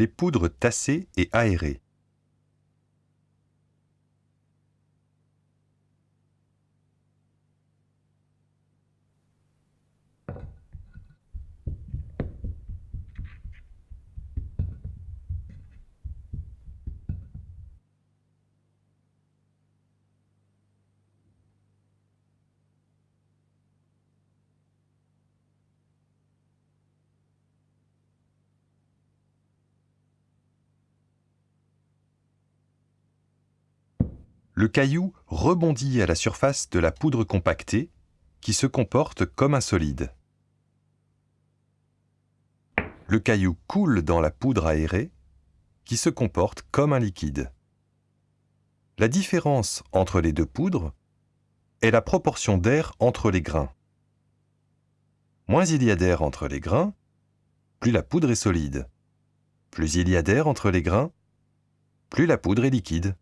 Les poudres tassées et aérées. Le caillou rebondit à la surface de la poudre compactée, qui se comporte comme un solide. Le caillou coule dans la poudre aérée, qui se comporte comme un liquide. La différence entre les deux poudres est la proportion d'air entre les grains. Moins il y a d'air entre les grains, plus la poudre est solide. Plus il y a d'air entre les grains, plus la poudre est liquide.